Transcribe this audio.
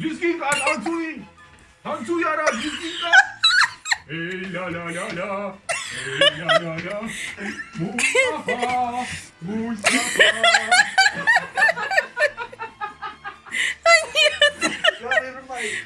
Rizky ka, Hansuy! Hansuy ara, Rizky! Hey la la la la, hey la la la, Mustafa, Mustafa. Ya, meron pa eh.